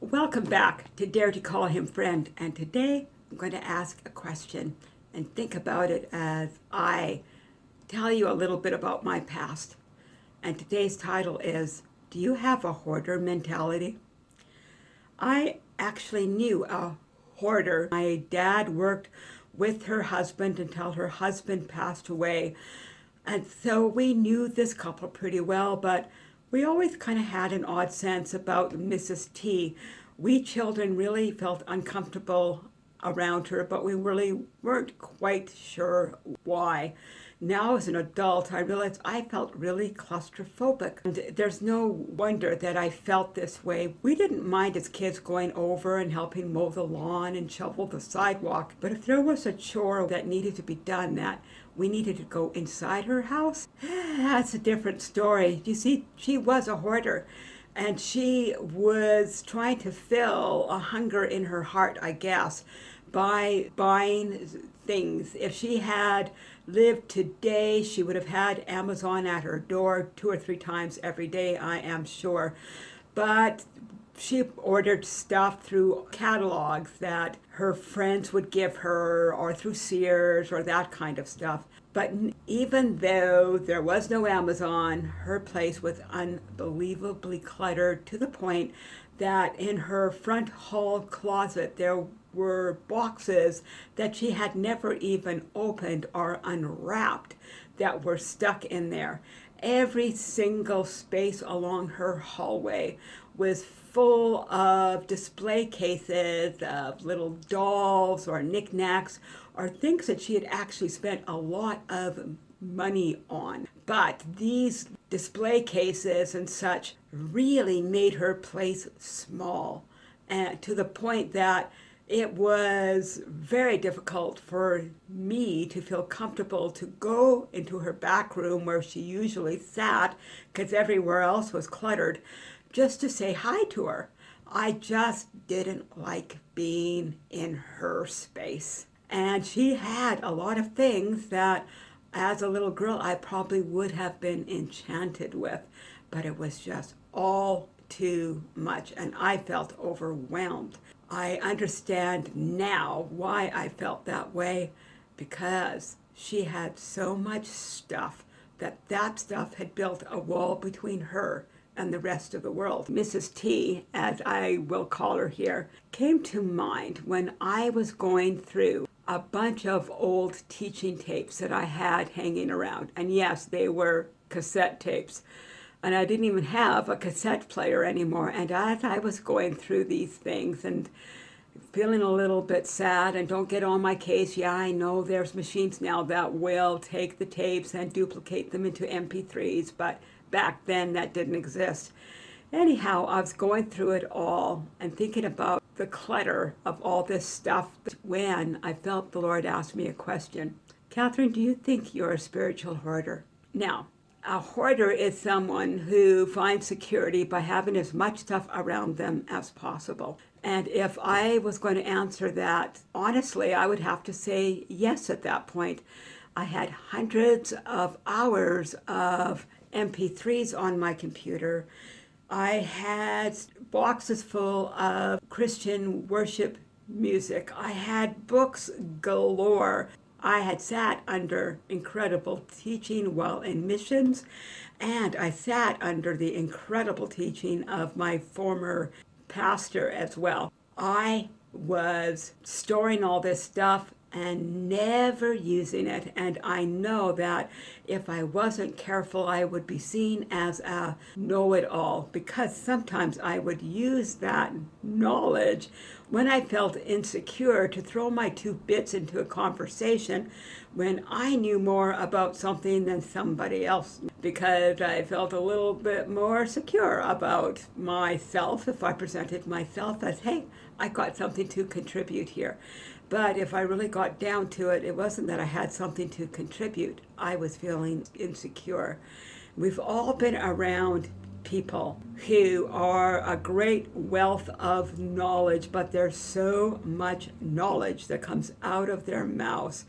Welcome back to Dare to Call Him Friend. And today I'm going to ask a question and think about it as I tell you a little bit about my past. And today's title is Do You Have a Hoarder Mentality? I actually knew a hoarder. My dad worked with her husband until her husband passed away. And so we knew this couple pretty well, but we always kind of had an odd sense about Mrs. T. We children really felt uncomfortable around her, but we really weren't quite sure why. Now as an adult, I realized I felt really claustrophobic. And there's no wonder that I felt this way. We didn't mind as kids going over and helping mow the lawn and shovel the sidewalk. But if there was a chore that needed to be done that we needed to go inside her house, that's a different story. You see, she was a hoarder and she was trying to fill a hunger in her heart, I guess, by buying things. If she had lived today, she would have had Amazon at her door two or three times every day, I am sure. But she ordered stuff through catalogs that her friends would give her or through Sears or that kind of stuff. But even though there was no Amazon, her place was unbelievably cluttered to the point that in her front hall closet there were boxes that she had never even opened or unwrapped that were stuck in there. Every single space along her hallway was full of display cases of little dolls or knickknacks or things that she had actually spent a lot of money on. But these display cases and such really made her place small and to the point that it was very difficult for me to feel comfortable to go into her back room where she usually sat because everywhere else was cluttered just to say hi to her. I just didn't like being in her space. And she had a lot of things that as a little girl I probably would have been enchanted with, but it was just all too much and I felt overwhelmed. I understand now why I felt that way because she had so much stuff that that stuff had built a wall between her and the rest of the world. Mrs. T, as I will call her here, came to mind when I was going through a bunch of old teaching tapes that I had hanging around. And yes, they were cassette tapes and I didn't even have a cassette player anymore. And as I was going through these things and feeling a little bit sad and don't get on my case, yeah, I know there's machines now that will take the tapes and duplicate them into MP3s, but back then that didn't exist. Anyhow, I was going through it all and thinking about the clutter of all this stuff when I felt the Lord asked me a question. Catherine, do you think you're a spiritual hoarder? Now, a hoarder is someone who finds security by having as much stuff around them as possible. And if I was going to answer that honestly, I would have to say yes at that point. I had hundreds of hours of MP3s on my computer. I had boxes full of Christian worship music. I had books galore. I had sat under incredible teaching while in missions, and I sat under the incredible teaching of my former pastor as well. I was storing all this stuff and never using it. And I know that if I wasn't careful, I would be seen as a know-it-all because sometimes I would use that knowledge when I felt insecure to throw my two bits into a conversation when I knew more about something than somebody else because I felt a little bit more secure about myself if I presented myself as, hey, I got something to contribute here. But if I really got down to it, it wasn't that I had something to contribute. I was feeling insecure. We've all been around people who are a great wealth of knowledge, but there's so much knowledge that comes out of their mouths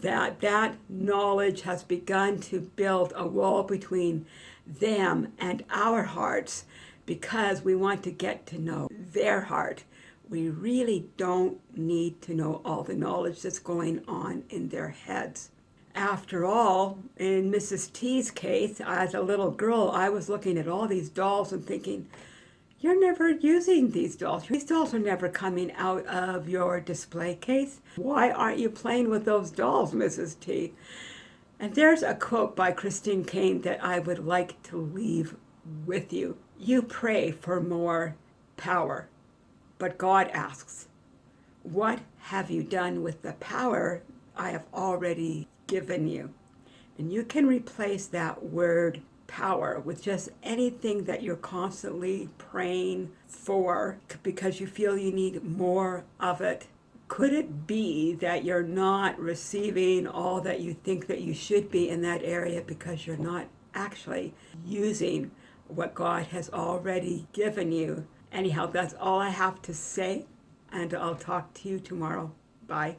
that that knowledge has begun to build a wall between them and our hearts because we want to get to know their heart. We really don't need to know all the knowledge that's going on in their heads. After all, in Mrs. T's case, as a little girl, I was looking at all these dolls and thinking, you're never using these dolls. These dolls are never coming out of your display case. Why aren't you playing with those dolls, Mrs. T? And there's a quote by Christine Kane that I would like to leave with you. You pray for more power, but God asks, What have you done with the power I have already given you? And you can replace that word power with just anything that you're constantly praying for because you feel you need more of it. Could it be that you're not receiving all that you think that you should be in that area because you're not actually using what God has already given you? Anyhow, that's all I have to say, and I'll talk to you tomorrow. Bye.